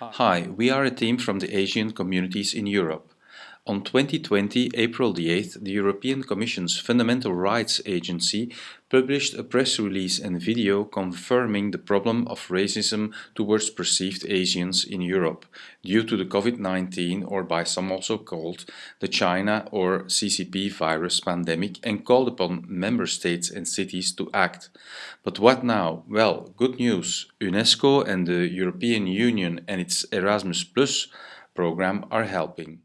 Hi, we are a team from the Asian communities in Europe. On 2020, April the 8th, the European Commission's Fundamental Rights Agency published a press release and video confirming the problem of racism towards perceived Asians in Europe due to the COVID-19 or by some also called the China or CCP virus pandemic and called upon member states and cities to act. But what now? Well, good news. UNESCO and the European Union and its Erasmus Plus program are helping.